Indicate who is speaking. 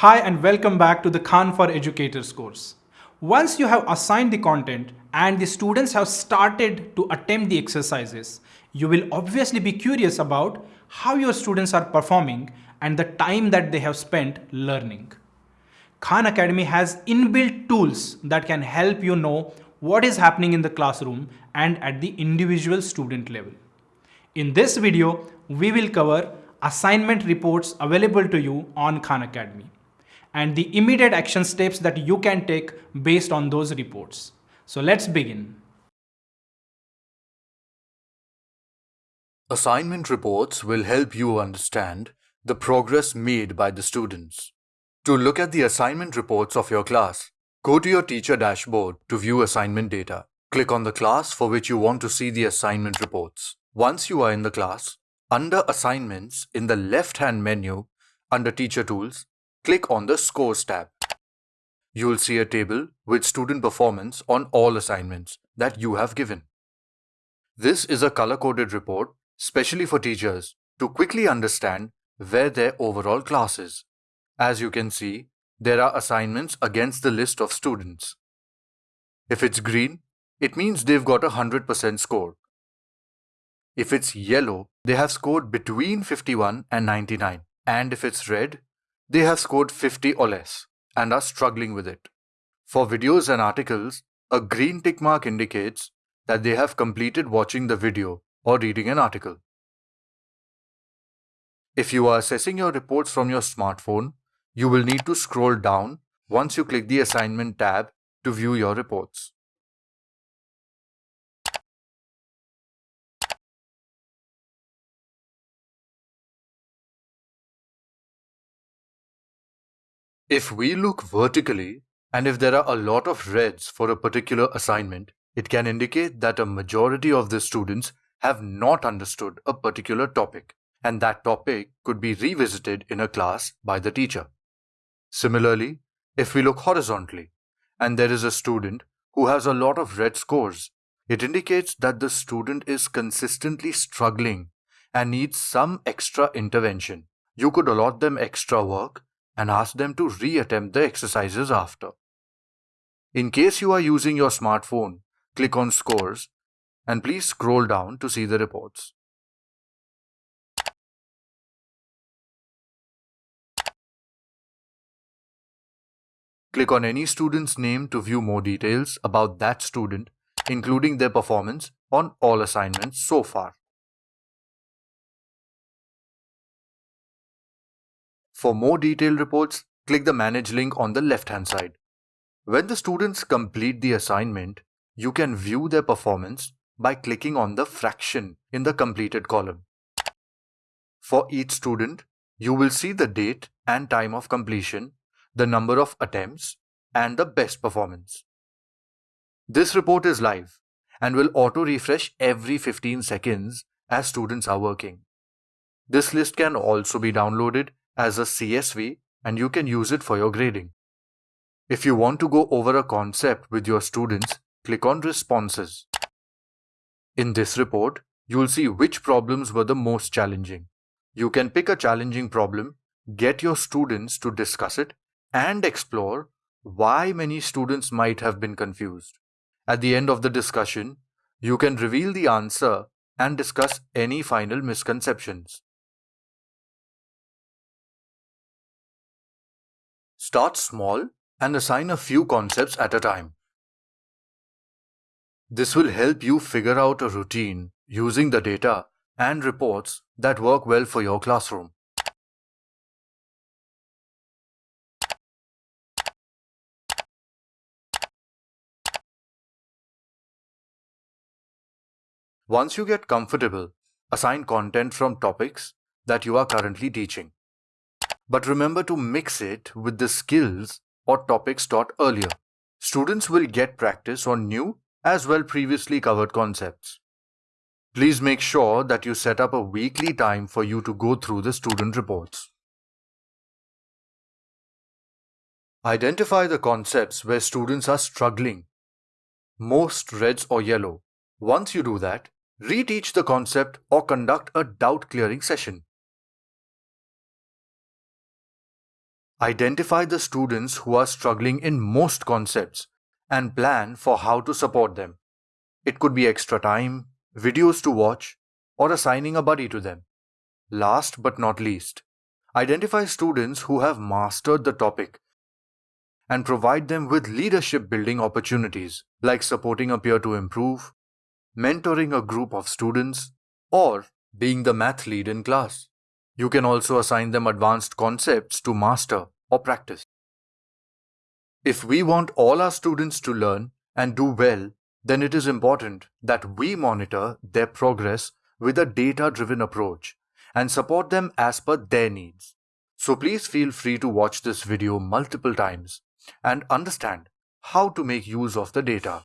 Speaker 1: Hi and welcome back to the Khan for Educators course. Once you have assigned the content and the students have started to attempt the exercises, you will obviously be curious about how your students are performing and the time that they have spent learning. Khan Academy has inbuilt tools that can help you know what is happening in the classroom and at the individual student level. In this video, we will cover assignment reports available to you on Khan Academy and the immediate action steps that you can take based on those reports. So let's begin.
Speaker 2: Assignment reports will help you understand the progress made by the students. To look at the assignment reports of your class, go to your teacher dashboard to view assignment data. Click on the class for which you want to see the assignment reports. Once you are in the class, under Assignments in the left-hand menu, under Teacher Tools, click on the Scores tab. You will see a table with student performance on all assignments that you have given. This is a color-coded report specially for teachers to quickly understand where their overall class is. As you can see, there are assignments against the list of students. If it's green, it means they've got a 100% score. If it's yellow, they have scored between 51 and 99. And if it's red, they have scored 50 or less and are struggling with it. For videos and articles, a green tick mark indicates that they have completed watching the video or reading an article. If you are assessing your reports from your smartphone, you will need to scroll down once you click the Assignment tab to view your reports. If we look vertically, and if there are a lot of reds for a particular assignment, it can indicate that a majority of the students have not understood a particular topic, and that topic could be revisited in a class by the teacher. Similarly, if we look horizontally, and there is a student who has a lot of red scores, it indicates that the student is consistently struggling and needs some extra intervention. You could allot them extra work and ask them to reattempt the exercises after. In case you are using your smartphone, click on Scores and please scroll down to see the reports. Click on any student's name to view more details about that student, including their performance on all assignments so far. For more detailed reports, click the Manage link on the left-hand side. When the students complete the assignment, you can view their performance by clicking on the fraction in the completed column. For each student, you will see the date and time of completion, the number of attempts, and the best performance. This report is live and will auto-refresh every 15 seconds as students are working. This list can also be downloaded as a CSV and you can use it for your grading. If you want to go over a concept with your students, click on Responses. In this report, you'll see which problems were the most challenging. You can pick a challenging problem, get your students to discuss it, and explore why many students might have been confused. At the end of the discussion, you can reveal the answer and discuss any final misconceptions. Start small and assign a few concepts at a time. This will help you figure out a routine using the data and reports that work well for your classroom. Once you get comfortable, assign content from topics that you are currently teaching. But remember to mix it with the skills or topics taught earlier. Students will get practice on new as well previously covered concepts. Please make sure that you set up a weekly time for you to go through the student reports. Identify the concepts where students are struggling, most reds or yellow. Once you do that, reteach the concept or conduct a doubt clearing session. Identify the students who are struggling in most concepts and plan for how to support them. It could be extra time, videos to watch, or assigning a buddy to them. Last but not least, identify students who have mastered the topic and provide them with leadership building opportunities like supporting a peer to improve, mentoring a group of students, or being the math lead in class. You can also assign them advanced concepts to master or practice. If we want all our students to learn and do well, then it is important that we monitor their progress with a data driven approach and support them as per their needs. So please feel free to watch this video multiple times and understand how to make use of the data.